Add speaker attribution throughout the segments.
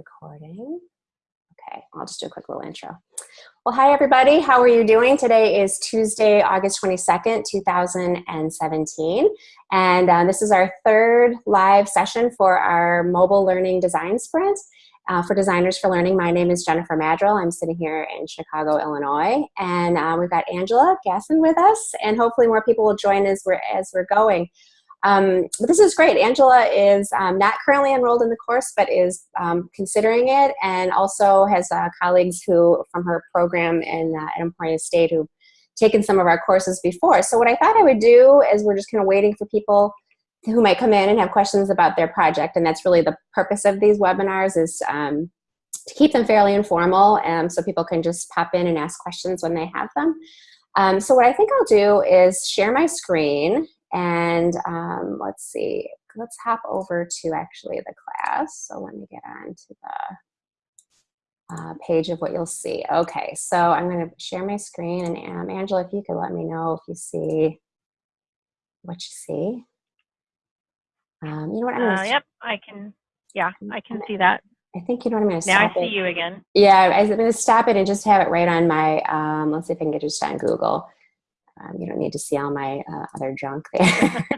Speaker 1: recording. Okay, I'll just do a quick little intro. Well, hi everybody, how are you doing? Today is Tuesday, August 22nd, 2017. And uh, this is our third live session for our mobile learning design sprint. Uh, for Designers for Learning, my name is Jennifer Maddrell. I'm sitting here in Chicago, Illinois. And uh, we've got Angela Gasson with us, and hopefully more people will join as we're, as we're going. Um, but this is great. Angela is um, not currently enrolled in the course, but is um, considering it and also has uh, colleagues who, from her program in uh, at Emporia State who've taken some of our courses before. So what I thought I would do is we're just kind of waiting for people who might come in and have questions about their project. And that's really the purpose of these webinars is um, to keep them fairly informal um, so people can just pop in and ask questions when they have them. Um, so what I think I'll do is share my screen and um, let's see, let's hop over to actually the class. So let me get on to the uh, page of what you'll see. Okay, so I'm going to share my screen. And um, Angela, if you could let me know if you see what you see.
Speaker 2: Um, you know what I'm uh, Yep, I can. Yeah, I can see that.
Speaker 1: I think you know what I'm going to
Speaker 2: stop
Speaker 1: Now
Speaker 2: I see it. you again.
Speaker 1: Yeah, I'm going to stop it and just have it right on my, um, let's see if I can get it just on Google. Um, you don't need to see all my uh, other junk there.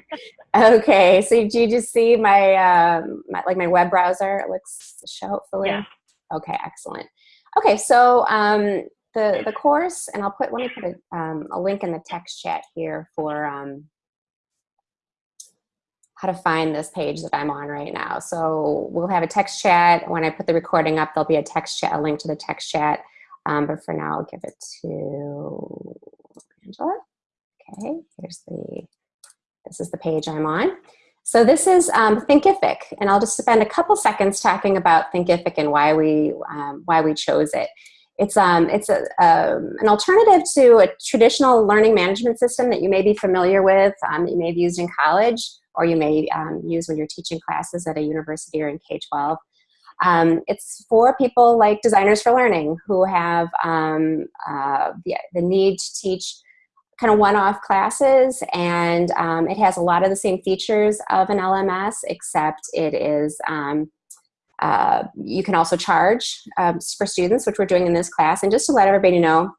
Speaker 1: okay, so do you just see my, um, my, like my web browser? It looks show hopefully.
Speaker 2: Yeah.
Speaker 1: Okay, excellent. Okay, so um, the the course, and I'll put let me put a, um, a link in the text chat here for um, how to find this page that I'm on right now. So we'll have a text chat. When I put the recording up, there'll be a text chat, a link to the text chat. Um, but for now, I'll give it to Angela. Okay, here's the, this is the page I'm on. So this is um, Thinkific, and I'll just spend a couple seconds talking about Thinkific and why we, um, why we chose it. It's, um, it's a, um, an alternative to a traditional learning management system that you may be familiar with, um, you may have used in college, or you may um, use when you're teaching classes at a university or in K-12. Um, it's for people like Designers for Learning who have um, uh, the, the need to teach kind of one-off classes and um, it has a lot of the same features of an LMS except it is um, uh, you can also charge um, for students which we're doing in this class. And just to let everybody know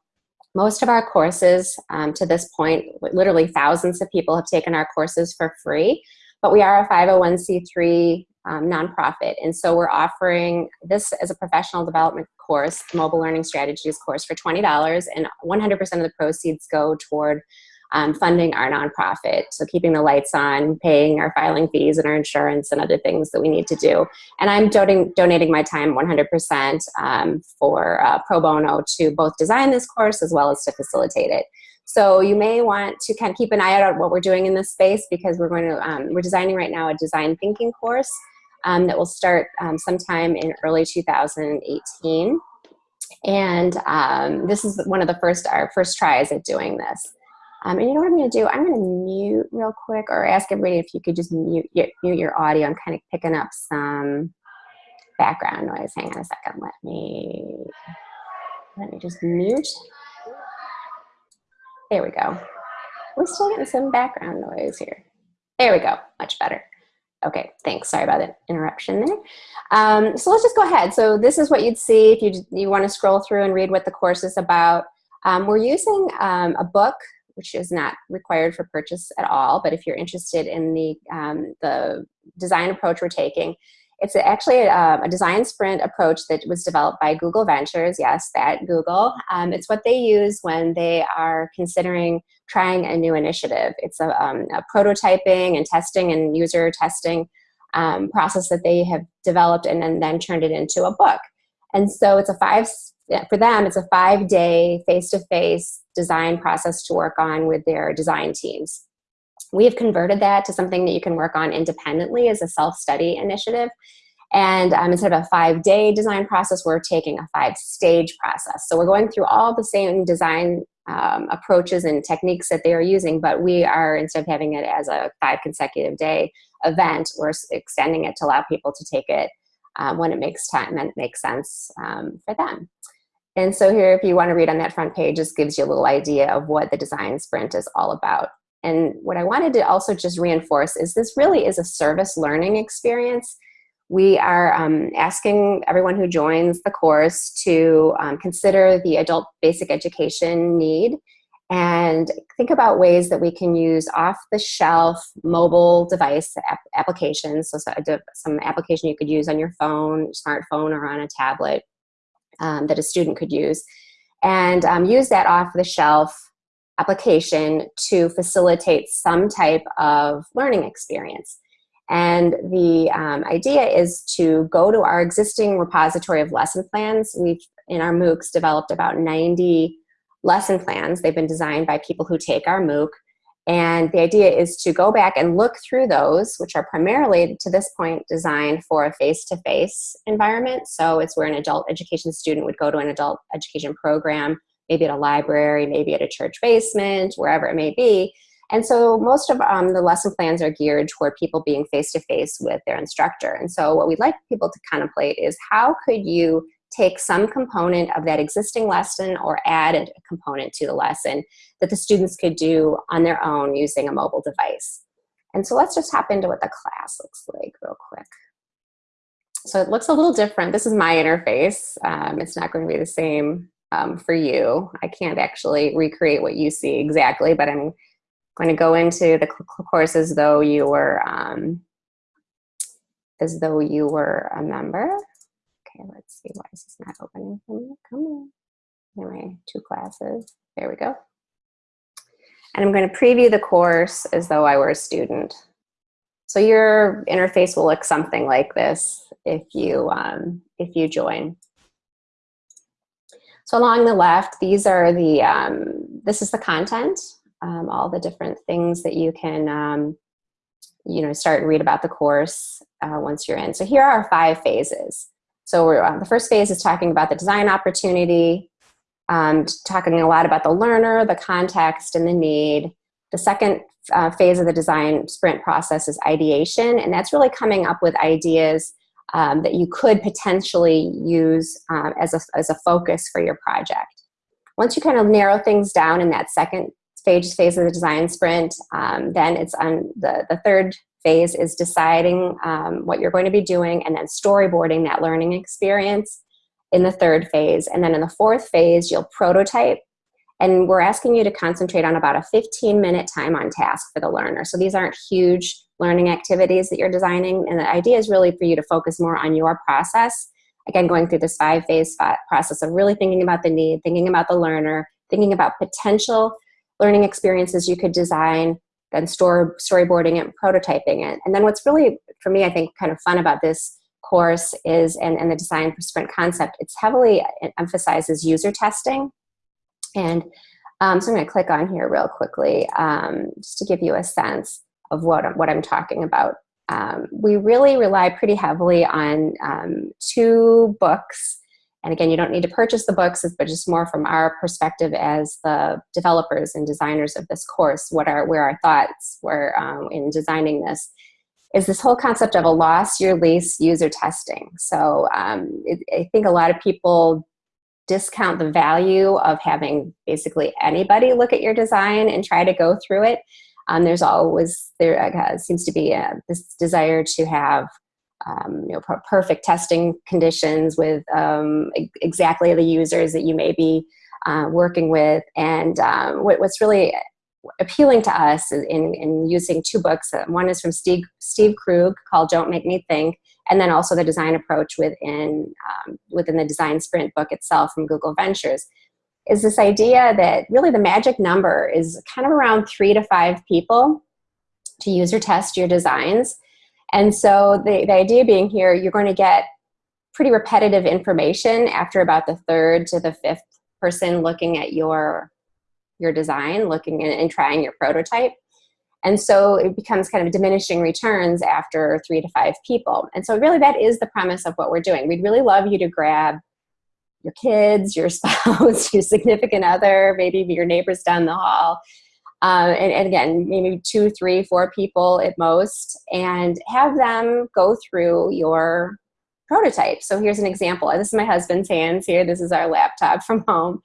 Speaker 1: most of our courses um, to this point literally thousands of people have taken our courses for free but we are a 501c3 um, nonprofit. And so we're offering this as a professional development course, mobile learning strategies course for $20 and 100% of the proceeds go toward um, funding our nonprofit. So keeping the lights on, paying our filing fees and our insurance and other things that we need to do. And I'm donating, donating my time 100% um, for uh, pro bono to both design this course as well as to facilitate it. So you may want to kind of keep an eye out on what we're doing in this space because we're going to, um, we're designing right now a design thinking course um, that will start um, sometime in early 2018. And um, this is one of the first, our first tries at doing this. Um, and you know what I'm gonna do? I'm gonna mute real quick or ask everybody if you could just mute, mute your audio. I'm kind of picking up some background noise. Hang on a second, let me, let me just mute. There we go. We're still getting some background noise here. There we go, much better. Okay, thanks. Sorry about the interruption there. Um, so let's just go ahead. So this is what you'd see if you, you want to scroll through and read what the course is about. Um, we're using um, a book, which is not required for purchase at all, but if you're interested in the, um, the design approach we're taking, it's actually a, a, design sprint approach that was developed by Google Ventures. Yes, that Google. Um, it's what they use when they are considering trying a new initiative. It's a, um, a prototyping and testing and user testing um, process that they have developed and then, then turned it into a book. And so it's a five, for them, it's a five day face-to-face design process to work on with their design teams. We have converted that to something that you can work on independently as a self-study initiative. And um, instead of a five-day design process, we're taking a five-stage process. So we're going through all the same design um, approaches and techniques that they are using, but we are, instead of having it as a five consecutive day event, we're extending it to allow people to take it um, when it makes time and it makes sense um, for them. And so here, if you want to read on that front page, this gives you a little idea of what the design sprint is all about. And what I wanted to also just reinforce is this really is a service learning experience. We are um, asking everyone who joins the course to um, consider the adult basic education need and think about ways that we can use off-the-shelf mobile device ap applications, so some application you could use on your phone, smartphone, or on a tablet um, that a student could use, and um, use that off-the-shelf application to facilitate some type of learning experience. And the um, idea is to go to our existing repository of lesson plans. We've, in our MOOCs, developed about 90 lesson plans. They've been designed by people who take our MOOC. And the idea is to go back and look through those, which are primarily, to this point, designed for a face-to-face -face environment. So it's where an adult education student would go to an adult education program, maybe at a library, maybe at a church basement, wherever it may be, and so most of um, the lesson plans are geared toward people being face-to-face -face with their instructor. And so what we'd like people to contemplate is how could you take some component of that existing lesson or add a component to the lesson that the students could do on their own using a mobile device. And so let's just hop into what the class looks like real quick. So it looks a little different. This is my interface. Um, it's not going to be the same um, for you. I can't actually recreate what you see exactly, but I'm going to go into the course as though you were um, as though you were a member. Okay, let's see why is this not opening for me. Come on. Anyway, two classes. There we go. And I'm going to preview the course as though I were a student. So your interface will look something like this if you um, if you join. So along the left, these are the um, this is the content um, all the different things that you can, um, you know, start read about the course uh, once you're in. So here are five phases. So uh, the first phase is talking about the design opportunity, um, talking a lot about the learner, the context, and the need. The second uh, phase of the design sprint process is ideation, and that's really coming up with ideas um, that you could potentially use um, as, a, as a focus for your project. Once you kind of narrow things down in that second phase phase of the design sprint. Um, then it's on the, the third phase is deciding um, what you're going to be doing and then storyboarding that learning experience in the third phase. And then in the fourth phase, you'll prototype and we're asking you to concentrate on about a 15 minute time on task for the learner. So these aren't huge learning activities that you're designing. And the idea is really for you to focus more on your process. Again, going through this five phase process of really thinking about the need, thinking about the learner, thinking about potential learning experiences you could design, then store, storyboarding it, prototyping it. And then what's really, for me, I think kind of fun about this course is, and, and the design for sprint concept, it's heavily it emphasizes user testing. And um, so I'm gonna click on here real quickly um, just to give you a sense of what, what I'm talking about. Um, we really rely pretty heavily on um, two books and again, you don't need to purchase the books, but just more from our perspective as the developers and designers of this course, what are, where our thoughts were um, in designing this, is this whole concept of a loss your lease user testing. So um, it, I think a lot of people discount the value of having basically anybody look at your design and try to go through it. Um, there's always, there uh, seems to be a, uh, this desire to have um, you know, perfect testing conditions with um, exactly the users that you may be uh, working with. And um, what, what's really appealing to us in, in using two books, uh, one is from Steve, Steve Krug called Don't Make Me Think, and then also the design approach within, um, within the design sprint book itself from Google Ventures, is this idea that really the magic number is kind of around three to five people to user test your designs. And so the, the idea being here, you're going to get pretty repetitive information after about the third to the fifth person looking at your, your design, looking and, and trying your prototype. And so it becomes kind of diminishing returns after three to five people. And so really that is the premise of what we're doing. We'd really love you to grab your kids, your spouse, your significant other, maybe your neighbors down the hall, uh, and, and, again, maybe two, three, four people at most, and have them go through your prototype. So here's an example. This is my husband's hands here. This is our laptop from home.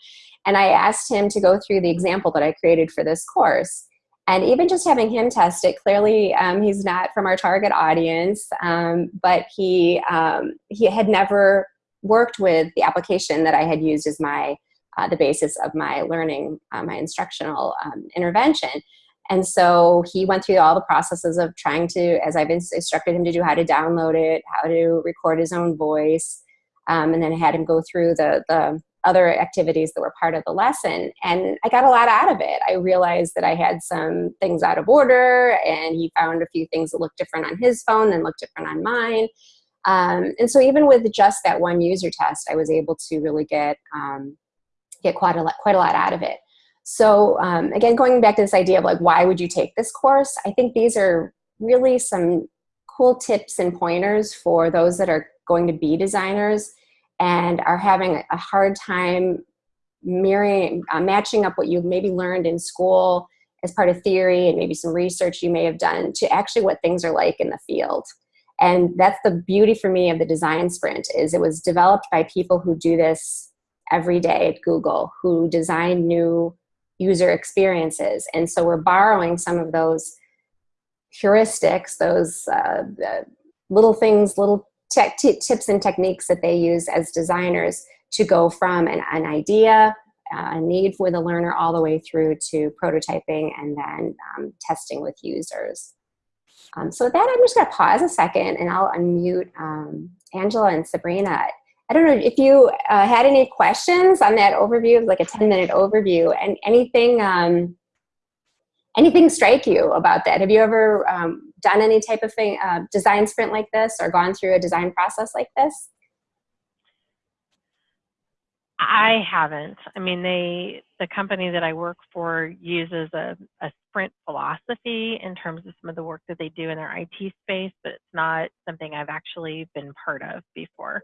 Speaker 1: And I asked him to go through the example that I created for this course. And even just having him test it, clearly um, he's not from our target audience, um, but he, um, he had never worked with the application that I had used as my, uh, the basis of my learning, uh, my instructional um, intervention. And so he went through all the processes of trying to, as I've instructed him to do, how to download it, how to record his own voice, um, and then I had him go through the, the other activities that were part of the lesson. And I got a lot out of it. I realized that I had some things out of order and he found a few things that looked different on his phone and looked different on mine. Um, and so even with just that one user test, I was able to really get, um, get quite a, lot, quite a lot out of it. So um, again, going back to this idea of like, why would you take this course? I think these are really some cool tips and pointers for those that are going to be designers and are having a hard time mirroring, uh, matching up what you maybe learned in school as part of theory and maybe some research you may have done to actually what things are like in the field. And that's the beauty for me of the design sprint is it was developed by people who do this every day at Google, who design new user experiences. And so we're borrowing some of those heuristics, those uh, little things, little tips and techniques that they use as designers to go from an, an idea, uh, a need for the learner all the way through to prototyping and then um, testing with users. Um, so with that, I'm just gonna pause a second and I'll unmute um, Angela and Sabrina. I don't know if you uh, had any questions on that overview, like a 10 minute overview and anything, um, anything strike you about that? Have you ever um, done any type of thing, uh, design sprint like this or gone through a design process like this?
Speaker 2: I haven't. I mean, they the company that I work for uses a, a sprint philosophy in terms of some of the work that they do in their IT space, but it's not something I've actually been part of before.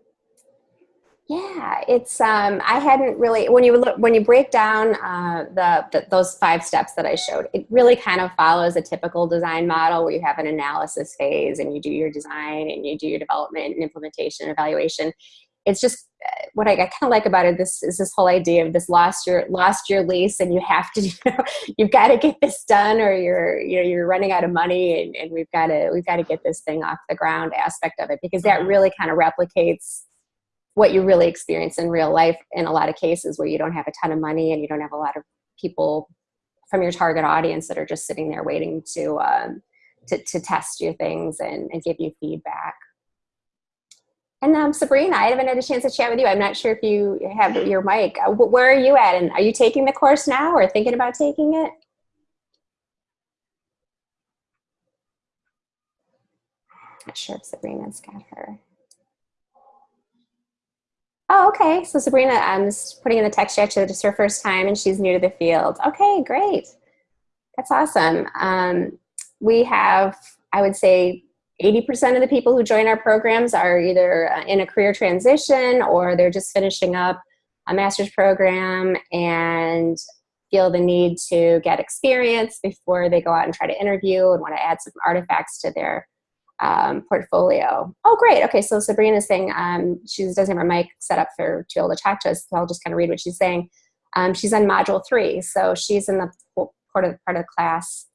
Speaker 1: Yeah, it's um, I hadn't really when you look when you break down uh, the, the, those five steps that I showed, it really kind of follows a typical design model where you have an analysis phase and you do your design and you do your development and implementation and evaluation. It's just uh, what I, I kind of like about it. This is this whole idea of this lost your lost your lease and you have to you know, you've got to get this done or you're you know you're running out of money and, and we've got to we've got to get this thing off the ground aspect of it because that mm-hmm. really kind of replicates what you really experience in real life in a lot of cases where you don't have a ton of money and you don't have a lot of people from your target audience that are just sitting there waiting to um, to, to, test your things and, and, give you feedback. And um, Sabrina, I haven't had a chance to chat with you. I'm not sure if you have your mic. Uh, where are you at? And are you taking the course now or thinking about taking it? Not sure if Sabrina's got her. Oh, okay. So Sabrina, I'm just putting in the text chat. It's her first time and she's new to the field. Okay, great. That's awesome. Um, we have, I would say, 80% of the people who join our programs are either uh, in a career transition or they're just finishing up a master's program and feel the need to get experience before they go out and try to interview and want to add some artifacts to their um, portfolio. Oh, great. Okay, so Sabrina is saying um, she doesn't have her mic set up for to be able to talk to us, so I'll just kind of read what she's saying. Um, she's on module three, so she's in the part of, part of the class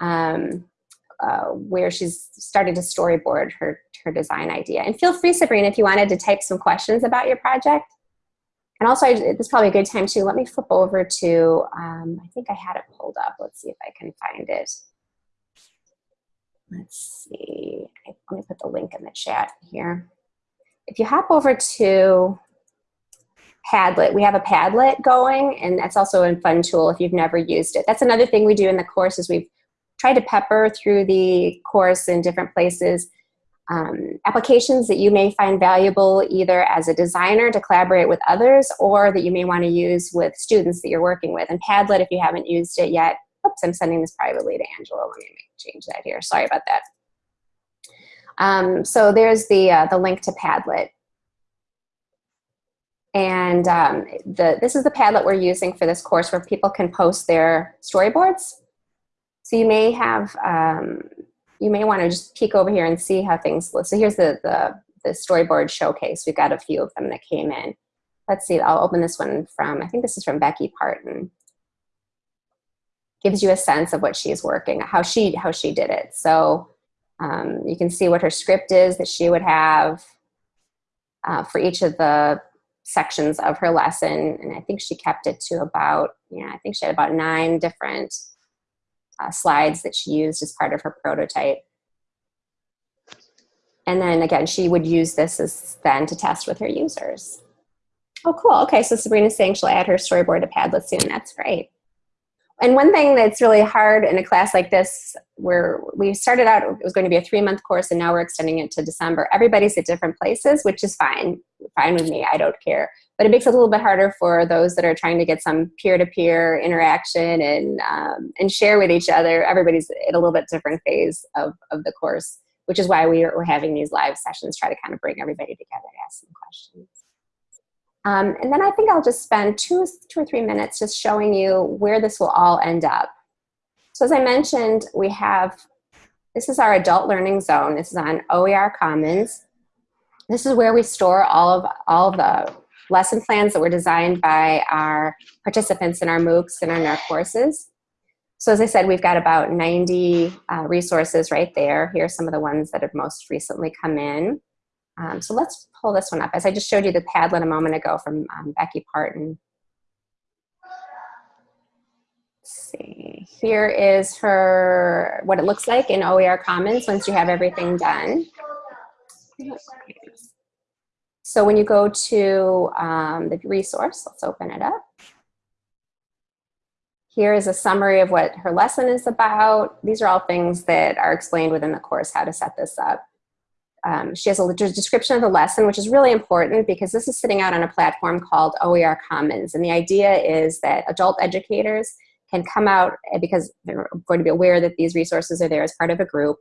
Speaker 1: um, uh, where she's starting to storyboard her, her design idea. And feel free, Sabrina, if you wanted to type some questions about your project. And also, I, this is probably a good time to let me flip over to, um, I think I had it pulled up. Let's see if I can find it let's see, let me put the link in the chat here. If you hop over to Padlet, we have a Padlet going, and that's also a fun tool if you've never used it. That's another thing we do in the course is we've tried to pepper through the course in different places um, applications that you may find valuable either as a designer to collaborate with others or that you may want to use with students that you're working with. And Padlet, if you haven't used it yet, oops, I'm sending this privately to Angela. Let me change that here. Sorry about that. Um, so there's the, uh, the link to Padlet. And um, the, this is the Padlet we're using for this course where people can post their storyboards. So you may have, um, you may want to just peek over here and see how things look. So here's the, the, the storyboard showcase. We've got a few of them that came in. Let's see, I'll open this one from, I think this is from Becky Parton. gives you a sense of what she's working, how she, how she did it. So um, you can see what her script is that she would have uh, for each of the sections of her lesson. And I think she kept it to about, yeah, I think she had about nine different uh, slides that she used as part of her prototype. And then again, she would use this as then to test with her users. Oh, cool. Okay, so Sabrina's saying she'll add her storyboard to Padlet soon. That's great. And one thing that's really hard in a class like this, where we started out, it was going to be a three month course and now we're extending it to December. Everybody's at different places, which is fine, fine with me, I don't care. But it makes it a little bit harder for those that are trying to get some peer-to-peer interaction and, um, and share with each other. Everybody's in a little bit different phase of, of the course, which is why we are, we're having these live sessions, try to kind of bring everybody together to ask some questions. Um, and then I think I'll just spend two, two or three minutes just showing you where this will all end up. So as I mentioned, we have, this is our adult learning zone. This is on OER Commons. This is where we store all of, all of the lesson plans that were designed by our participants in our MOOCs and our courses. So as I said, we've got about 90 uh, resources right there. Here are some of the ones that have most recently come in. Um, so let's pull this one up. As I just showed you the Padlet a moment ago from um, Becky Parton. Let's see, here is her, what it looks like in OER Commons once you have everything done. So when you go to um, the resource, let's open it up. Here is a summary of what her lesson is about. These are all things that are explained within the course, how to set this up. Um, she has a description of the lesson, which is really important because this is sitting out on a platform called OER Commons. And the idea is that adult educators can come out eh, because they're going to be aware that these resources are there as part of a group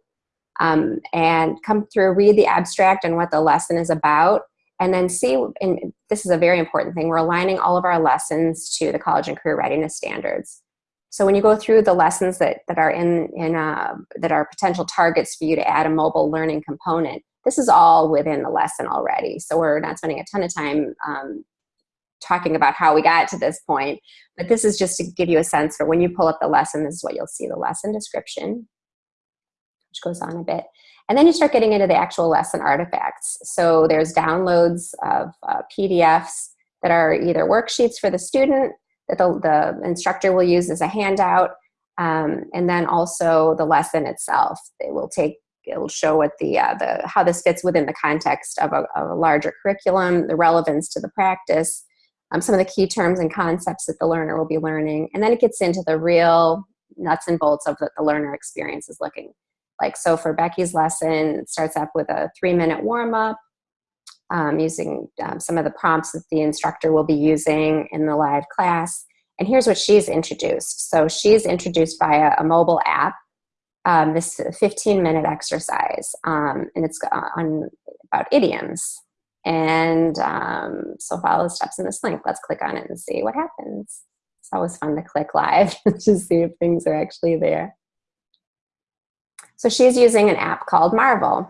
Speaker 1: um, and come through, read the abstract and what the lesson is about, and then see, and this is a very important thing, we're aligning all of our lessons to the college and career readiness standards. So when you go through the lessons that, that are in, in uh, that are potential targets for you to add a mobile learning component, this is all within the lesson already. So we're not spending a ton of time um, talking about how we got to this point, but this is just to give you a sense for when you pull up the lesson, this is what you'll see, the lesson description, which goes on a bit. And then you start getting into the actual lesson artifacts. So there's downloads of uh, PDFs that are either worksheets for the student that the, the instructor will use as a handout, um, and then also the lesson itself. They will take it'll show what the, uh, the how this fits within the context of a, of a, larger curriculum, the relevance to the practice, um, some of the key terms and concepts that the learner will be learning, and then it gets into the real nuts and bolts of what the learner experience is looking like. So for Becky's lesson, it starts up with a three-minute warm-up, um, using um, some of the prompts that the instructor will be using in the live class. And here's what she's introduced. So she's introduced via a mobile app um, this 15 minute exercise um, and it's on about idioms. And um, so follow the steps in this link. Let's click on it and see what happens. It's always fun to click live to see if things are actually there. So she's using an app called Marvel.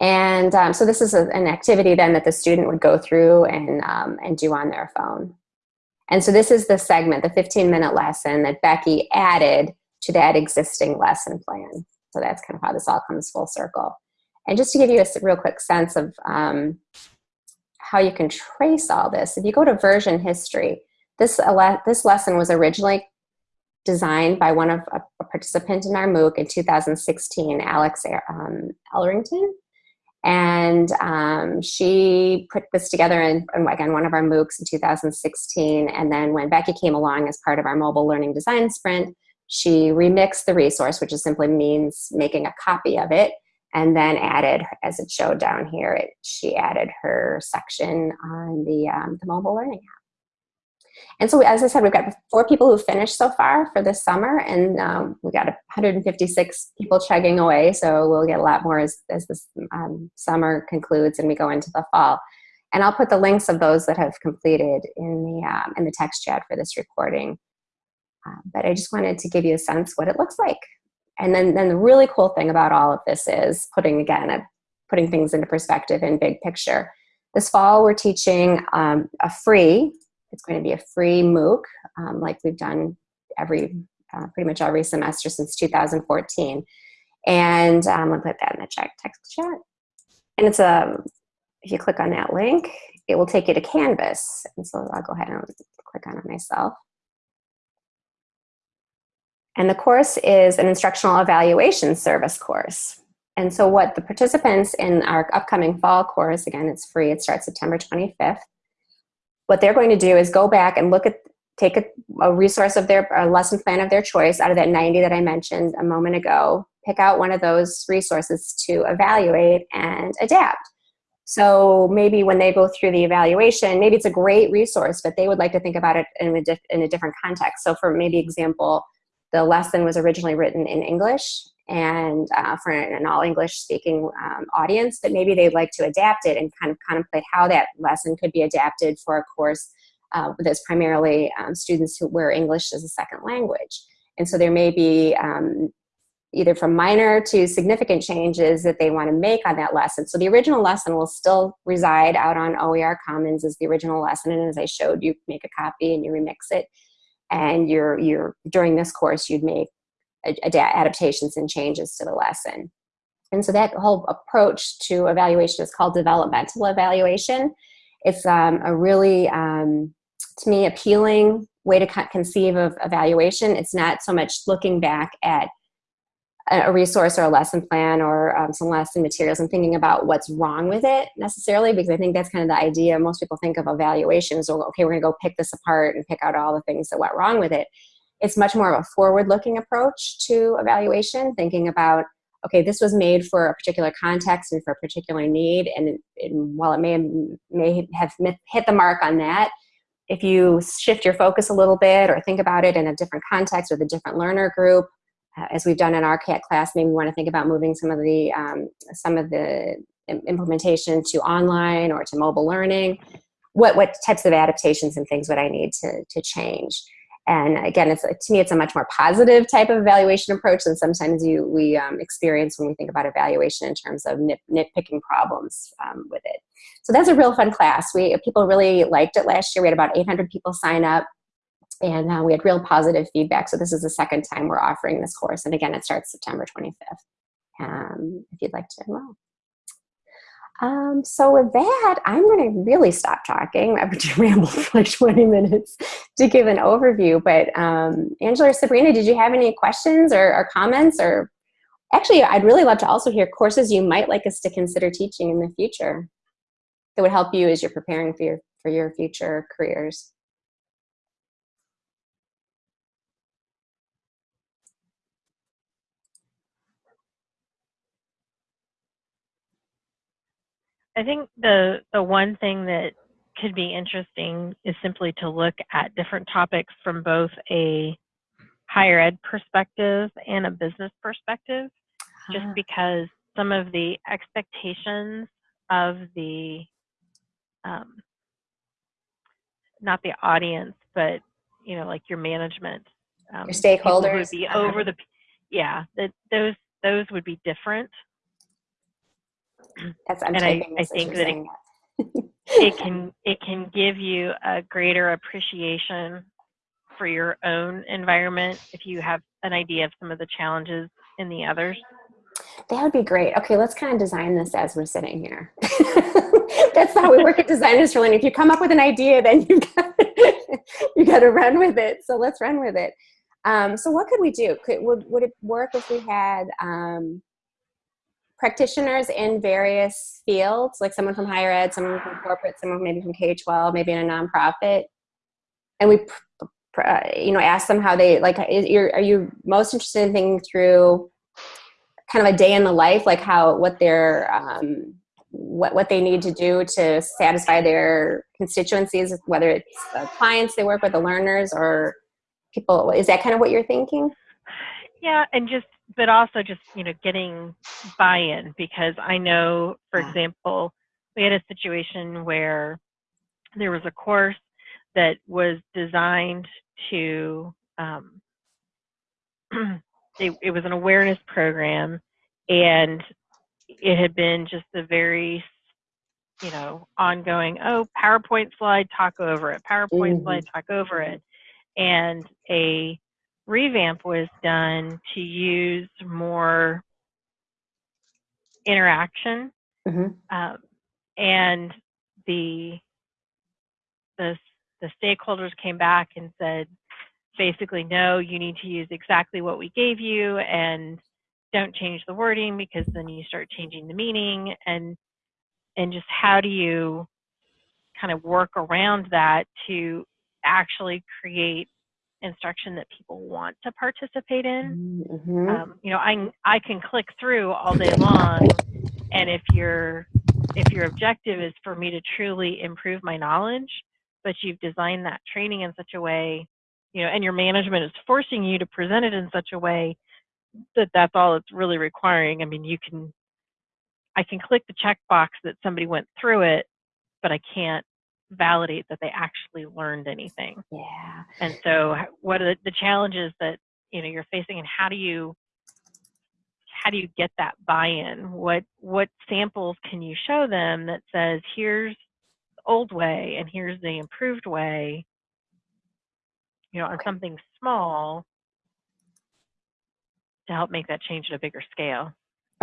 Speaker 1: And um, so this is a, an activity then that the student would go through and, um, and do on their phone. And so this is the segment the 15 minute lesson that Becky added to that existing lesson plan. So that's kind of how this all comes full circle. And just to give you a real quick sense of um, how you can trace all this, if you go to version history, this, this lesson was originally designed by one of a, a participant in our MOOC in 2016, Alex um, Elrington. And um, she put this together in, in, again, one of our MOOCs in 2016. And then when Becky came along as part of our mobile learning design sprint, she remixed the resource, which simply means making a copy of it, and then added, as it showed down here, it, she added her section on the, um, the mobile learning app. And so, as I said, we've got four people who finished so far for this summer, and um, we got 156 people chugging away. So we'll get a lot more as, as this um, summer concludes and we go into the fall. And I'll put the links of those that have completed in the um, in the text chat for this recording. Uh, but I just wanted to give you a sense what it looks like. And then, then the really cool thing about all of this is putting, again, putting things into perspective in big picture. This fall, we're teaching um, a free, it's going to be a free MOOC, um, like we've done every uh, pretty much every semester since 2014. And um, gonna put that in the chat text chat. And it's a, if you click on that link, it will take you to Canvas. And so I'll go ahead and click on it myself. And the course is an instructional evaluation service course. And so what the participants in our upcoming fall course, again, it's free, it starts September 25th. What they're going to do is go back and look at, take a, a resource of their, a lesson plan of their choice out of that 90 that I mentioned a moment ago, pick out one of those resources to evaluate and adapt. So maybe when they go through the evaluation, maybe it's a great resource, but they would like to think about it in a, in a different context. So for maybe example, the lesson was originally written in English and uh, for an all English speaking um, audience, but maybe they'd like to adapt it and kind of contemplate how that lesson could be adapted for a course uh, that's primarily um, students who where English is a second language. And so there may be um, either from minor to significant changes that they want to make on that lesson. So the original lesson will still reside out on OER Commons as the original lesson. And as I showed, you make a copy and you remix it. And you're, you're during this course, you'd make adaptations and changes to the lesson. And so that whole approach to evaluation is called developmental evaluation. It's um, a really, um, to me, appealing way to conceive of evaluation. It's not so much looking back at a resource or a lesson plan or um, some lesson materials. And thinking about what's wrong with it necessarily because I think that's kind of the idea most people think of evaluation is okay we're gonna go pick this apart and pick out all the things that went wrong with it. It's much more of a forward-looking approach to evaluation, thinking about, okay, this was made for a particular context and for a particular need, and, while it may, may have hit the mark on that, if you shift your focus a little bit or think about it in a different context with a different learner group, as we've done in our CAT class, maybe we want to think about moving some of the um, some of the implementation to online or to mobile learning. What what types of adaptations and things would I need to to change? And again, it's to me, it's a much more positive type of evaluation approach than sometimes you we um, experience when we think about evaluation in terms of nit, nitpicking problems um, with it. So that's a real fun class. We people really liked it last year. We had about 800 people sign up, and uh, we had real positive feedback. So this is the second time we're offering this course, and again, it starts September 25th. Um, if you'd like to enroll. Um, so with that, I'm going to really stop talking. I've been rambled for like 20 minutes to give an overview. But um, Angela or Sabrina, did you have any questions or, or, comments? Or actually, I'd really love to also hear courses you might like us to consider teaching in the future that would help you as you're preparing for your for your future careers.
Speaker 2: I think the the one thing that could be interesting is simply to look at different topics from both a higher ed perspective and a business perspective, huh. just because some of the expectations of the um, not the audience, but you know, like your management,
Speaker 1: um, your stakeholders,
Speaker 2: would be over the yeah, that those those would be different
Speaker 1: that's, I'm
Speaker 2: and I, I think that it, it can it can give you a greater appreciation for your own environment if you have an idea of some of the challenges in the others.
Speaker 1: That would be great. Okay, let's kind of design this as we're sitting here. That's how we work at Designers for Learning. If you come up with an idea, then you got you got to run with it. So let's run with it. Um, so what could we do? Could, would, would it work if we had um, practitioners in various fields, like someone from higher ed, someone from corporate, someone maybe from K-12, maybe in a nonprofit, and we, uh, you know, ask them how they, like, are you most interested in thinking through kind of a day in the life, like how, what their, um, what, what they need to do to satisfy their constituencies, whether it's the clients they work with, the learners, or people, is that kind of what you're thinking?
Speaker 2: Yeah, and just but also just you know getting buy-in because I know, for example, we had a situation where there was a course that was designed to um, it, it was an awareness program and it had been just a very you know ongoing oh powerpoint slide talk over it powerpoint mm-hmm. slide talk over it and a revamp was done to use more interaction
Speaker 1: Mhm.
Speaker 2: um, and the the the stakeholders came back and said basically no you need to use exactly what we gave you and don't change the wording because then you start changing the meaning and and just how do you kind of work around that to actually create instruction that people want to participate in
Speaker 1: Mhm.
Speaker 2: um, you know I, I can click through all day long and if your if your objective is for me to truly improve my knowledge but you've designed that training in such a way you know and your management is forcing you to present it in such a way that that's all it's really requiring i mean you can i can click the checkbox that somebody went through it but i can't validate that they actually learned anything.
Speaker 1: Yeah.
Speaker 2: and so what are the, the challenges that you know you're facing and how do you how do you get that buy-in? What what samples can you show them that says here's the old way and here's the improved way you know on something small to help make that change at a bigger scale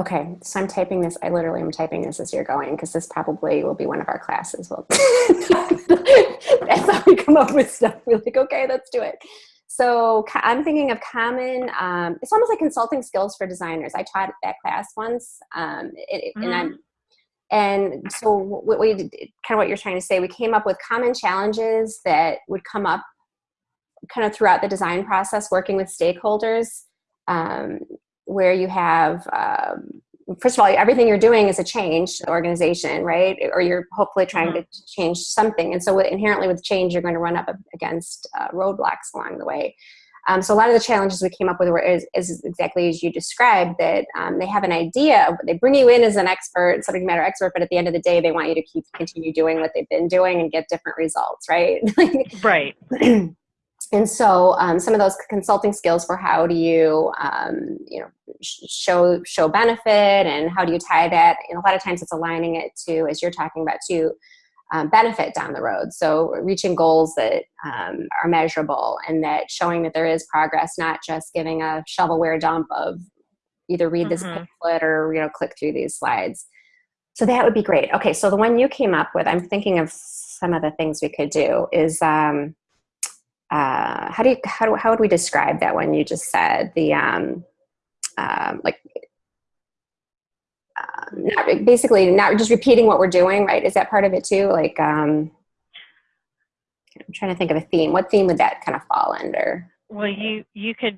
Speaker 1: Okay, so I'm typing this. I literally am typing this as you're going because this probably will be one of our classes. Well, that's how we come up with stuff. We're like, okay, let's do it. So I'm thinking of common. Um, it's almost like consulting skills for designers. I taught that class once, um, it, it- and I'm. And so what we did, kind of what you're trying to say, we came up with common challenges that would come up kind of throughout the design process, working with stakeholders. Um, where you have um, first of all everything you're doing is a change to the organization right? Or you're hopefully trying to change something. And so inherently with change you're going to run up against uh, roadblocks along the way. Um, so a lot of the challenges we came up with were is, is exactly as you described that um, they have an idea they bring you in as an expert subject matter expert but at the end of the day they want you to keep continue doing what they've been doing and get different results right?
Speaker 2: Right
Speaker 1: and so um, some of those consulting skills for how do you um, you know show show benefit and how do you tie that and a lot of times it's aligning it to as you're talking about to um, benefit down the road. So reaching goals that um, are measurable and that showing that there is progress not just giving a shovelware dump of either read this
Speaker 2: Mhm.
Speaker 1: pamphlet or you know click through these slides. So that would be great. Okay so the one you came up with i'm thinking of some of the things we could do is um, uh, how do you how, do, how would we describe that one you just said? The um, um, like um, not, basically not just repeating what we're doing right? Is that part of it too? Like um, i'm trying to think of a theme. What theme would that kind of fall under?
Speaker 2: Well you you could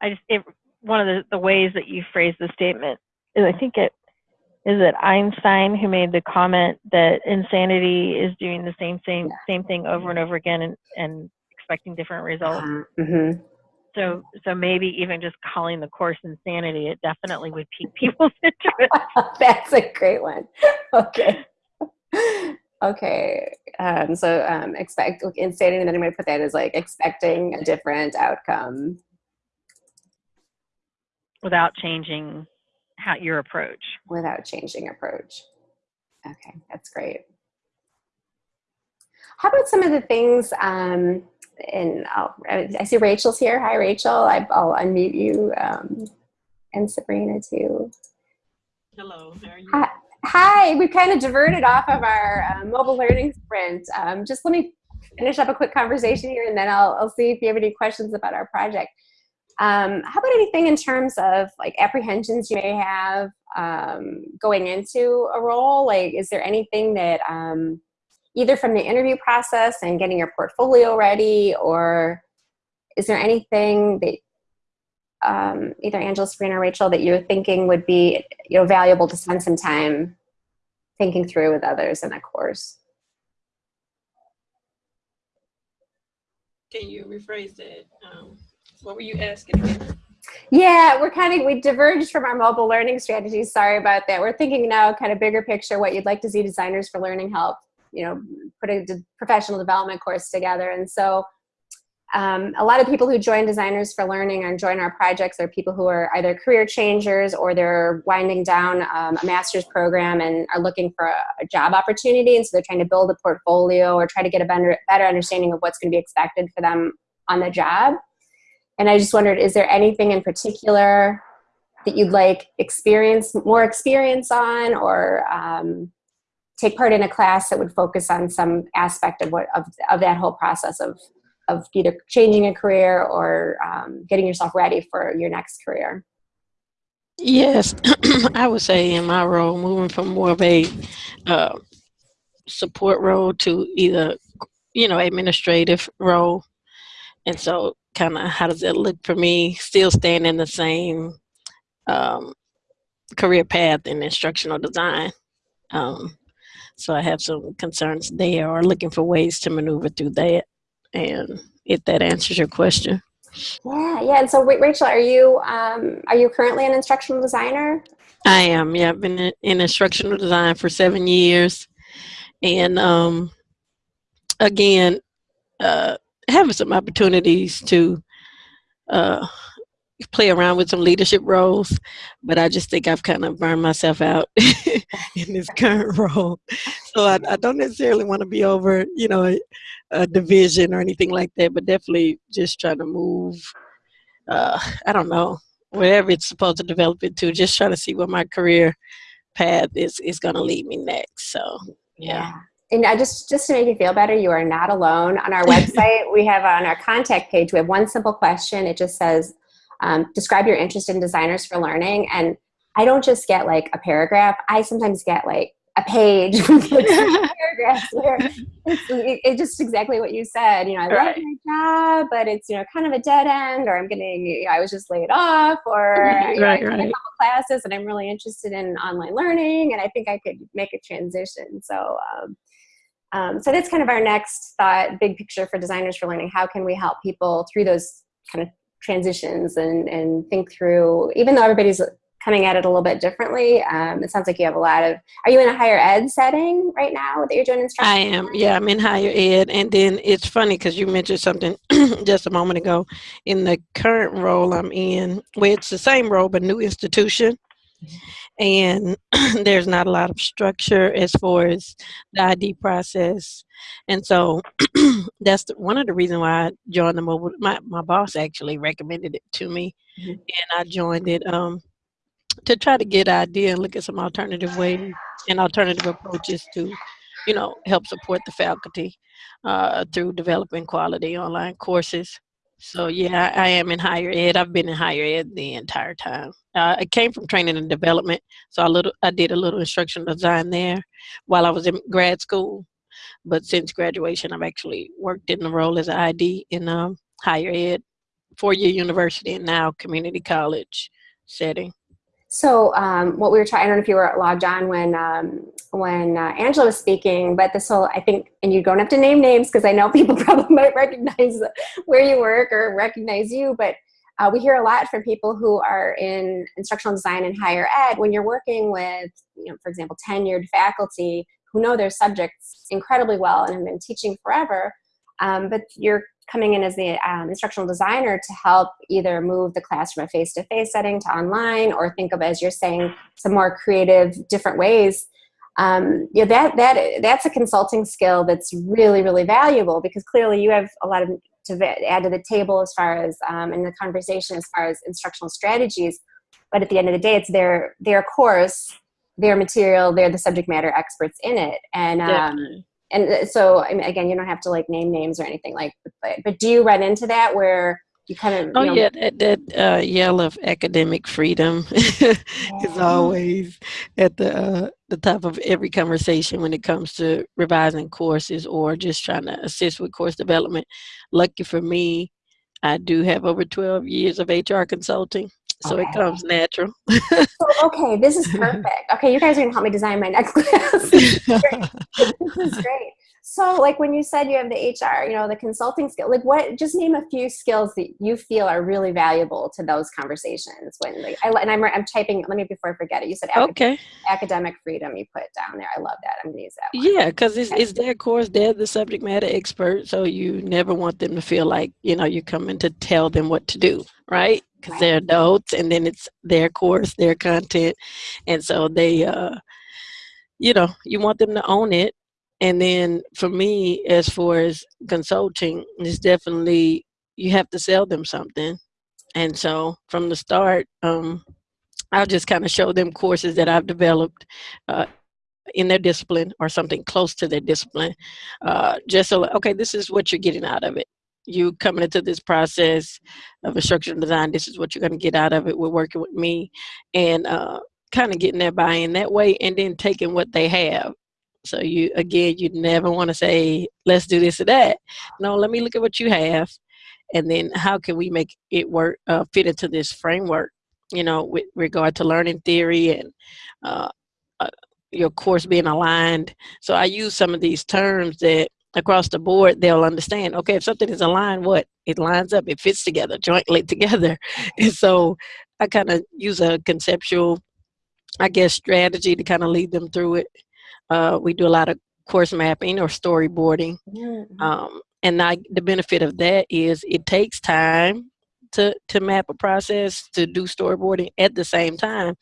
Speaker 2: i just it, one of the, the ways that you phrase the statement is i think it is it einstein who made the comment that insanity is doing the same same same thing over and over again and, and expecting different results
Speaker 1: uh, mhm.
Speaker 2: so so maybe even just calling the course insanity it definitely would pique people's interest
Speaker 1: that's a great one okay okay um, so um, expect insanity and then i'm going to put that as like expecting a different outcome
Speaker 2: without changing how your approach
Speaker 1: without changing approach. Okay, that's great. How about some of the things, um, and I'll, I see Rachel's here. Hi, Rachel. I, I'll unmute you um, and Sabrina too.
Speaker 3: Hello, how are you?
Speaker 1: Hi, hi. we kind of diverted off of our uh, mobile learning sprint. Um, just let me finish up a quick conversation here and then I'll, I'll see if you have any questions about our project. Um, how about anything in terms of like apprehensions you may have um, going into a role? Like, is there anything that um, either from the interview process and getting your portfolio ready, or is there anything that um, either Angela, Sabrina, or Rachel that you're thinking would be you know valuable to spend some time thinking through with others in a course?
Speaker 3: Can you rephrase that? Um, what were you asking again?
Speaker 1: Yeah, we're kind of we diverged from our mobile learning strategies. Sorry about that. We're thinking now kind of bigger picture, what you'd like to see designers for learning help, you know, put a professional development course together. And so um, a lot of people who join Designers for Learning and join our projects are people who are either career changers or they're winding down um, a master's program and are looking for a, a job opportunity. And so they're trying to build a portfolio or try to get a better, better understanding of what's going to be expected for them on the job. and I just wondered, is there anything in particular that you'd like experience more experience on, or um, take part in a class that would focus on some aspect of what of, of that whole process of of either changing a career or um, getting yourself ready for your next career?
Speaker 4: Yes, I would say in my role, moving from more of a uh, support role to either, you know, administrative role. And so, kind of, how does that look for me? Still staying in the same um, career path in instructional design. Um, so, I have some concerns there, or looking for ways to maneuver through that. And if that answers your question.
Speaker 1: Yeah, yeah. And so, wait, Rachel, are you um, are you currently an instructional designer?
Speaker 4: I am. Yeah, I've been in, in instructional design for seven years, and um, again, uh, having some opportunities to uh, play around with some leadership roles, but I just think I've kind of burned myself out in this current role. So I, I don't necessarily want to be over, you know, a, a, division or anything like that, but definitely just trying to move. Uh, I don't know whatever it's supposed to develop into. Just trying to see where my career path is is going to lead me next. So yeah.
Speaker 1: yeah. And I just just to make you feel better, you are not alone. On our website, we have on our contact page, we have one simple question. It just says, um, describe your interest in designers for learning. And I don't just get like a paragraph. I sometimes get like a page paragraphs where it's, it's, just exactly what you said. You know, I
Speaker 4: right.
Speaker 1: love my job, but it's you know kind of a dead end, or I'm getting you know, I was just laid off, or
Speaker 4: right,
Speaker 1: you know, I
Speaker 4: right.
Speaker 1: a couple classes, and I'm really interested in online learning, and I think I could make a transition. So. Um, um, so that's kind of our next thought, big picture for designers for learning. How can we help people through those kind of transitions and, and think through, even though everybody's coming at it a little bit differently, um, it sounds like you have a lot of, are you in a higher ed setting right now that you're doing instruction?
Speaker 4: I am, yeah, I'm in higher ed. And then it's funny because you mentioned something just a moment ago. In the current role I'm in, where it's the same role but new institution, and there's not a lot of structure as far as the ID process. And so that's the, one of the reasons why I joined the mobile. My, my boss actually recommended it to me,
Speaker 1: Mhm.
Speaker 4: and I joined it um, to try to get idea and look at some alternative ways and alternative approaches to, you know, help support the faculty uh, through developing quality online courses. So yeah, I, am in higher ed. I've been in higher ed the entire time. Uh, I came from training and development, so I little I did a little instructional design there while I was in grad school. But since graduation, I've actually worked in the role as an ID in um, higher ed, four-year university, and now community college setting.
Speaker 1: So um, what we were trying, I don't know if you were logged on when um, when uh, Angela was speaking, but this whole, I think, and you don't have to name names because I know people probably might recognize where you work or recognize you, but uh, we hear a lot from people who are in instructional design and higher ed when you're working with, you know, for example, tenured faculty who know their subjects incredibly well and have been teaching forever, um, but you're coming in as the um, instructional designer to help either move the class from a face-to-face setting to online or think of, as you're saying, some more creative, different ways. Um, you know, that, that, that's a consulting skill that's really, really valuable because clearly you have a lot of to add to the table as far as um, in the conversation as far as instructional strategies. But at the end of the day, it's their, their course, their material, they're the subject matter experts in it. And um, and so I mean, again, you don't have to like name names or anything like, but, but do you run into that where you kind of,
Speaker 4: Oh
Speaker 1: you know,
Speaker 4: yeah, that, that uh, yell of academic freedom is always at the uh, the top of every conversation when it comes to revising courses or just trying to assist with course development. Lucky for me, I do have over twelve years of HR consulting, so it comes natural.
Speaker 1: So, okay, this is perfect. Okay, you guys are gonna help me design my next class. this is great. So, like when you said you have the HR, you know, the consulting skill, like what? Just name a few skills that you feel are really valuable to those conversations. When, like, I, and I'm, I'm typing. Let me before I forget it. You said
Speaker 4: okay.
Speaker 1: academic freedom. You put down there. I love that. I'm gonna use that. One.
Speaker 4: Yeah, because it's, it's their course, they're the subject matter expert, so you never want them to feel like, you know, you're coming to tell them what to do, right? Because
Speaker 1: Right.
Speaker 4: they're adults and then it's their course, their content. And so they, uh, you know, you want them to own it. And then for me, as far as consulting, it's definitely, you have to sell them something. And so from the start, um, I'll just kind of show them courses that I've developed uh, in their discipline or something close to their discipline. Uh, just so, okay, this is what you're getting out of it. You coming into this process of instructional design, this is what you're going to get out of it. We're working with me and uh, kind of getting their buy-in that way and then taking what they have. So you, again, you never want to say, let's do this or that. No, let me look at what you have and then how can we make it work, uh, fit into this framework, you know, with regard to learning theory and uh, uh, your course being aligned. So I use some of these terms that across the board they'll understand. Okay, if something is aligned, what? It lines up, it fits together, jointly together. And so I kind of use a conceptual, I guess, strategy to kind of lead them through it. Uh, we do a lot of course mapping or storyboarding.
Speaker 1: Mhm.
Speaker 4: Um, and I, the benefit of that is it takes time to, to map a process, to do storyboarding at the same time.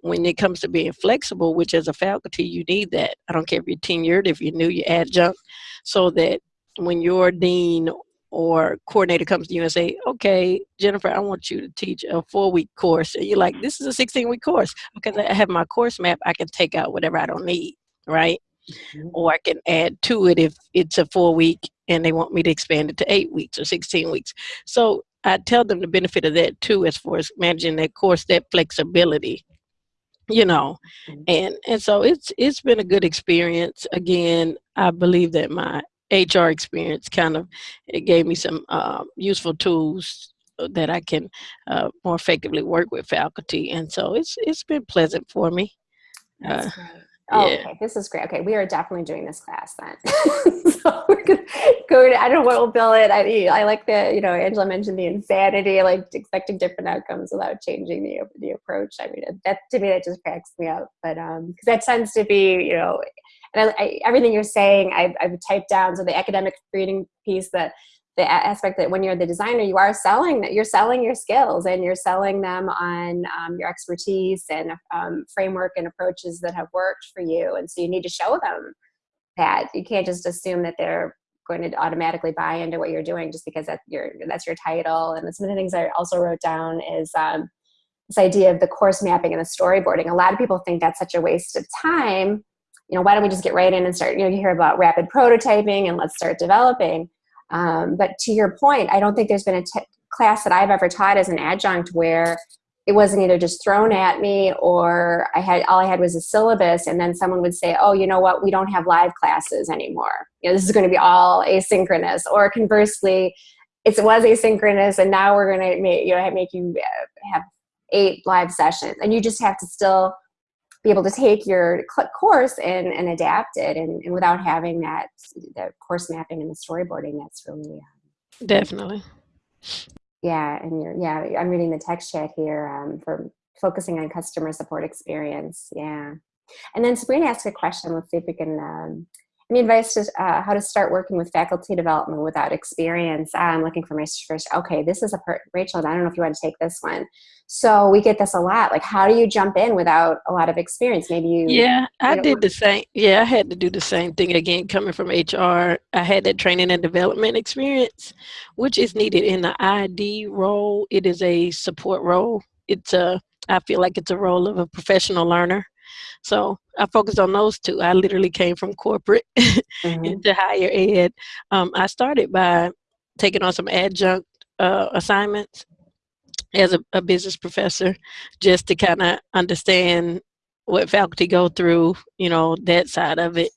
Speaker 4: When it comes to being flexible, which as a faculty, you need that. I don't care if you're tenured, if you're new, you're adjunct, so that when your dean or coordinator comes to you and say, okay, Jennifer, I want you to teach a four week course. And you're like, this is a 16 week course. Because I have my course map, I can take out whatever I don't need, right?
Speaker 1: Mhm.
Speaker 4: or I can add to it if it's a four week and they want me to expand it to eight weeks or 16 weeks. So I tell them the benefit of that too, as far as managing that course, that flexibility, you know,
Speaker 1: Mhm.
Speaker 4: and, and so it's, it's been a good experience. Again, I believe that my HR experience kind of, it gave me some uh, useful tools that I can uh, more effectively work with faculty. And so it's, it's been pleasant for me. Uh.
Speaker 1: Oh,
Speaker 4: yeah.
Speaker 1: okay. This is great. Okay, we are definitely doing this class then. so we're gonna go. To, I don't know what we'll bill it. I, I like the, you know, Angela mentioned the insanity, like expecting different outcomes without changing the the approach. I mean, that to me that just cracks me up. But um, because that tends to be, you know, and I, I, everything you're saying, I've, I've typed down. So the academic reading piece, that the aspect that when you're the designer, you are selling that you're selling your skills and you're selling them on um, your expertise and um, framework and approaches that have worked for you. And so you need to show them that you can't just assume that they're going to automatically buy into what you're doing just because that's your that's your title. And some of the things I also wrote down is um, this idea of the course mapping and the storyboarding. A lot of people think that's such a waste of time. You know, why don't we just get right in and start? You know, you hear about rapid prototyping and let's start developing. Um, but to your point, I don't think there's been a class that I've ever taught as an adjunct where it wasn't either just thrown at me or I had all I had was a syllabus, and then someone would say, "Oh, you know what? We don't have live classes anymore. You know, this is going to be all asynchronous." Or conversely, it was asynchronous, and now we're going to make you know make you uh, have eight live sessions, and you just have to still be able to take your course and, and adapt it and, and without having that the course mapping and the storyboarding that's really uh,
Speaker 4: definitely.
Speaker 1: yeah and you're yeah i'm reading the text chat here um, for focusing on customer support experience yeah and then sabrina asked a question let's see if we can um, any advice to uh, how to start working with faculty development without experience i'm looking for my first okay this is a per- rachel i don't know if you want to take this one so we get this a lot like how do you jump in without a lot of experience maybe you
Speaker 4: Yeah, I did the same. Yeah, I had to do the same thing again. Coming from HR, I had that training and development experience, which is needed in the ID role. It is a support role. It's a, I feel like it's a role of a professional learner. So I focused on those two. I literally came from corporate
Speaker 1: Mhm.
Speaker 4: into higher ed. Um, I started by taking on some adjunct uh, assignments as a, a business professor, just to kind of understand what faculty go through, you know, that side of it.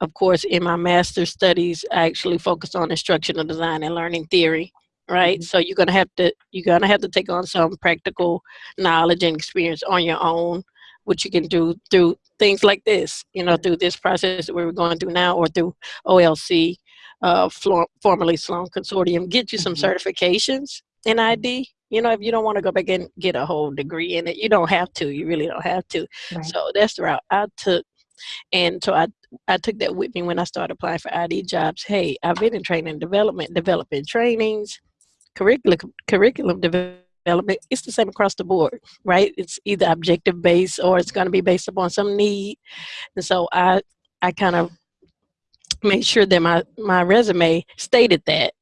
Speaker 4: Of course, in my master's studies, I actually focused on instructional design and learning theory, right?
Speaker 1: Mhm.
Speaker 4: So you're gonna have to you're gonna have to take on some practical knowledge and experience on your own, which you can do through things like this, you know, through this process that we're going through now, or through OLC, uh, formerly Sloan Consortium, get you some
Speaker 1: Mhm.
Speaker 4: certifications in ID. You know, if you don't want to go back and get a whole degree in it, you don't have to. You really don't have to.
Speaker 1: Right.
Speaker 4: So that's the route I took. And so I, I took that with me when I started applying for ID jobs. Hey, I've been in training development, developing trainings, curriculum, curriculum development. It's the same across the board, right? It's either objective based or it's going to be based upon some need. And so I, I kind of made sure that my, my resume stated that,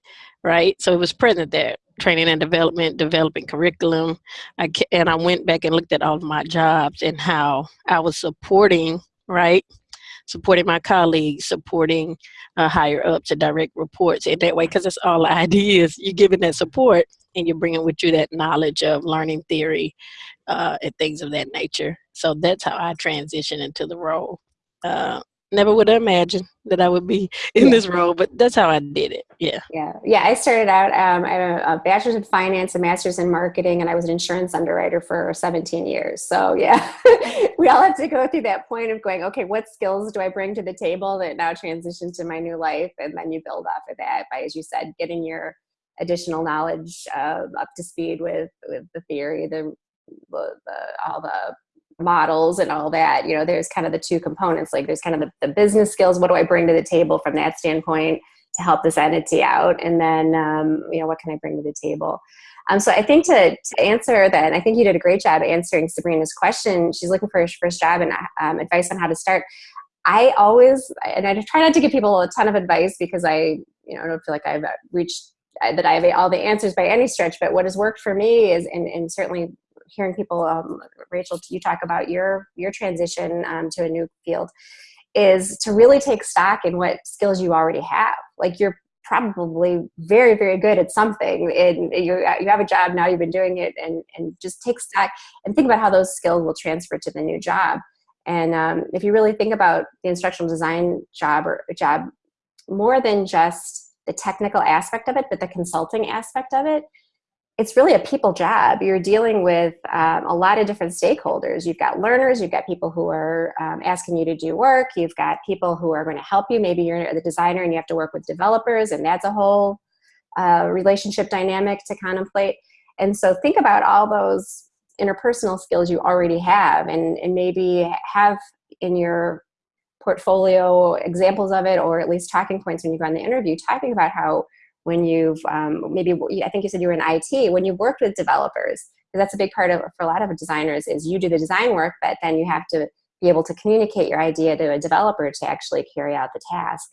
Speaker 4: right? So it was present there. training and development, developing curriculum. I and I went back and looked at all of my jobs and how I was supporting, right? Supporting my colleagues, supporting uh, higher ups and direct reports in that way, because it's all ideas. You're giving that support and you're bringing with you that knowledge of learning theory uh, and things of that nature. So that's how I transitioned into the role. Uh, never would have imagined that I would be in
Speaker 1: Yeah.
Speaker 4: this role, but that's how I did it. Yeah.
Speaker 1: Yeah, yeah. I started out. Um, I have a bachelor's in finance, a master's in marketing, and I was an insurance underwriter for 17 years. So yeah, we all have to go through that point of going, okay, what skills do I bring to the table that now transition to my new life, and then you build off of that by, as you said, getting your additional knowledge uh, up to speed with with the theory, the, the, the all the models and all that you know there's kind of the two components like there's kind of the, the business skills what do i bring to the table from that standpoint to help this entity out? And then um, you know what can i bring to the table? Um, so i think to, to answer that i think you did a great job answering sabrina's question she's looking for her first job and um, advice on how to start. I always and i try not to give people a ton of advice because i you know i don't feel like i've reached that i have all the answers by any stretch but what has worked for me is and, and certainly hearing people um, rachel you talk about your your transition um, to a new field is to really take stock in what skills you already have. Like you're probably very very good at something and you, you have a job now you've been doing it and, and just take stock and think about how those skills will transfer to the new job. And um, if you really think about the instructional design job or job more than just the technical aspect of it but the consulting aspect of it it's really a people job. You're dealing with um, a lot of different stakeholders. You've got learners, you've got people who are um, asking you to do work, you've got people who are going to help you. Maybe you're the designer and you have to work with developers, and that's a whole uh, relationship dynamic to contemplate. And so think about all those interpersonal skills you already have and, and maybe have in your portfolio examples of it or at least talking points when you go on the interview talking about how when you've um, maybe I think you said you were in IT when you've worked with developers because that's a big part of for a lot of designers is you do the design work but then you have to be able to communicate your idea to a developer to actually carry out the task.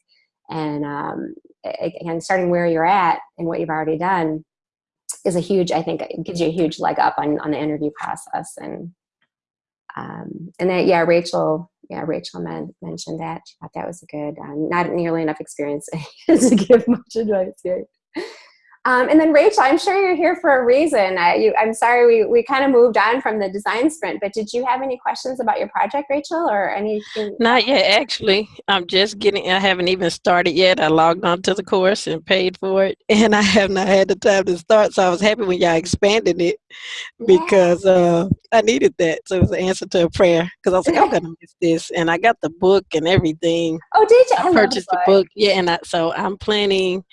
Speaker 1: And um, again starting where you're at and what you've already done is a huge I think it gives you a huge leg up on, on the interview process. And um, and then yeah Rachel yeah, Rachel men- mentioned that. She thought that was a good, um, not nearly enough experience to give much advice here. Um, and then Rachel, I'm sure you're here for a reason. I, you, I'm sorry we, we kind of moved on from the design sprint, but did you have any questions about your project, Rachel, or anything?
Speaker 4: Not yet, actually. I'm just getting, I haven't even started yet. I logged on to the course and paid for it, and I have not had the time to start. So I was happy when y'all expanded it because uh, I needed that. So it was an answer to a prayer because I was like, I'm going to miss this. And I got the book and everything.
Speaker 1: Oh, did you?
Speaker 4: I,
Speaker 1: love
Speaker 4: purchased
Speaker 1: the
Speaker 4: the book. Yeah, and I, so I'm planning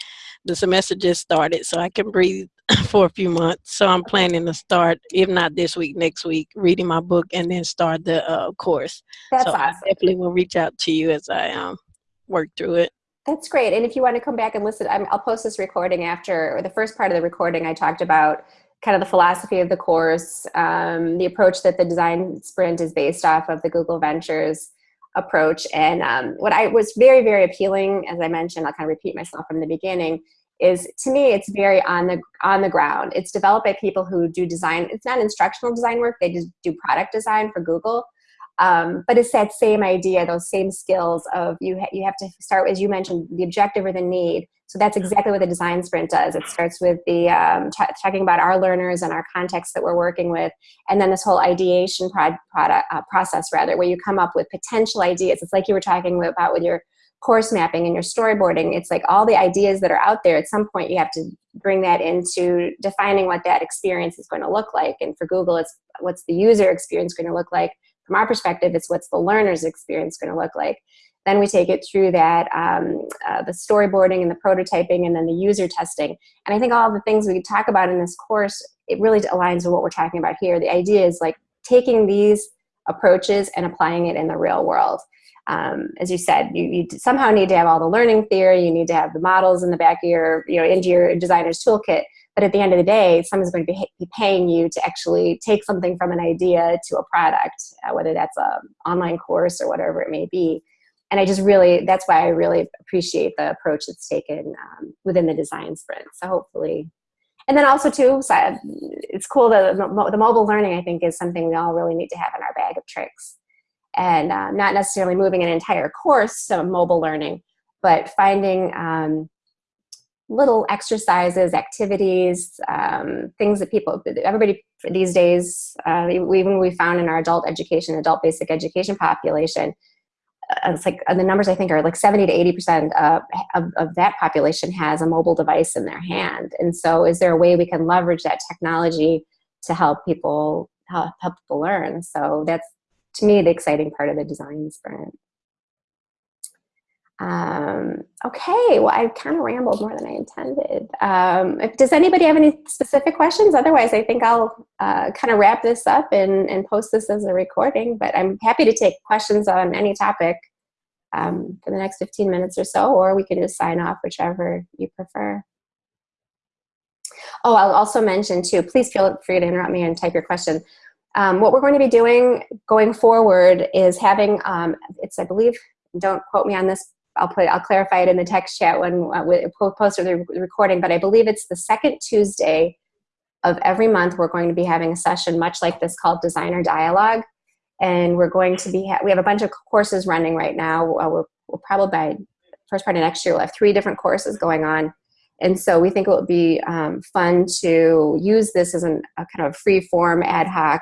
Speaker 4: the semester just started so i can breathe for a few months so i'm planning to start if not this week next week reading my book and then start the uh, course
Speaker 1: That's
Speaker 4: so
Speaker 1: awesome.
Speaker 4: i definitely will reach out to you as i um, work through it
Speaker 1: That's great. And if you want to come back and listen, I'm, I'll post this recording after, or the first part of the recording, I talked about kind of the philosophy of the course, um, the approach that the design sprint is based off of the Google Ventures approach. And um, what I was very, very appealing, as I mentioned, I'll kind of repeat myself from the beginning, is to me it's very on the on the ground. It's developed by people who do design. It's not instructional design work. They just do product design for Google. Um, but it's that same idea, those same skills of you. Ha you have to start, as you mentioned, the objective or the need. So that's exactly what the design sprint does. It starts with the um, talking about our learners and our context that we're working with, and then this whole ideation prod, product, uh, process, rather, where you come up with potential ideas. It's like you were talking about with your course mapping and your storyboarding. It's like all the ideas that are out there. At some point, you have to bring that into defining what that experience is going to look like. And for Google, it's what's the user experience going to look like. From our perspective, it's what's the learner's experience going to look like. Then we take it through that, um, uh, the storyboarding and the prototyping and then the user testing. And I think all the things we talk about in this course, it really aligns with what we're talking about here. The idea is like taking these approaches and applying it in the real world. Um, as you said, you, you, somehow need to have all the learning theory, you need to have the models in the back of your, you know, into your designer's toolkit. But at the end of the day, someone's going to be, paying you to actually take something from an idea to a product, uh, whether that's an online course or whatever it may be. And I just really, that's why I really appreciate the approach that's taken um, within the design sprint. So hopefully, and then also too, so it's cool that the, mobile learning I think is something we all really need to have in our bag of tricks, and uh, not necessarily moving an entire course to mobile learning, but finding um, little exercises, activities, um, things that people, everybody these days, uh, even we found in our adult education, adult basic education population, uh, it's like uh, the numbers I think are like 70 to 80 percent of, of, of that population has a mobile device in their hand. And so, is there a way we can leverage that technology to help people help, help people learn? So that's to me the exciting part of the design sprint. Um, okay, well, I kind of rambled more than I intended. Um, if, does anybody have any specific questions? Otherwise, I think I'll uh, kind of wrap this up and, and post this as a recording, but I'm happy to take questions on any topic um, for the next 15 minutes or so, or we can just sign off, whichever you prefer. Oh, I'll also mention too, please feel free to interrupt me and type your question. Um, what we're going to be doing going forward is having, um, it's, I believe, don't quote me on this, I'll put I'll clarify it in the text chat when uh, we post the recording. But I believe it's the second Tuesday of every month. We're going to be having a session much like this called Designer Dialogue, and we're going to be ha we have a bunch of courses running right now. Uh, we're, we'll probably by first part of next year we'll have three different courses going on, and so we think it would be um, fun to use this as an, a kind of free form ad hoc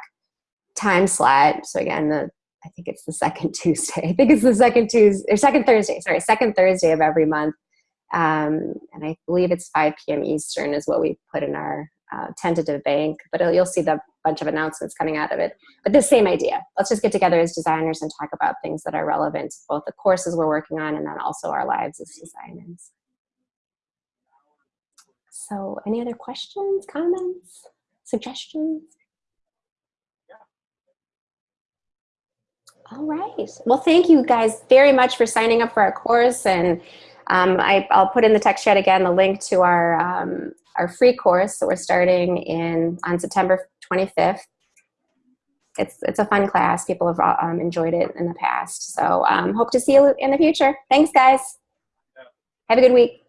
Speaker 1: time slot. So again, the I think it's the second Tuesday. I think it's the second Tuesday or second Thursday. Sorry, second Thursday of every month. Um, and I believe it's 5 p.m. Eastern is what we put in our uh, tentative bank. But you'll see the bunch of announcements coming out of it. But the same idea. Let's just get together as designers and talk about things that are relevant to both the courses we're working on and then also our lives as designers. So, any other questions, comments, suggestions? All right. Well, thank you guys very much for signing up for our course. And um, I, will put in the text chat again the link to our, um, our free course that we're starting in on September 25th. It's, it's a fun class. People have um, enjoyed it in the past. So um, hope to see you in the future. Thanks, guys. Have a good week.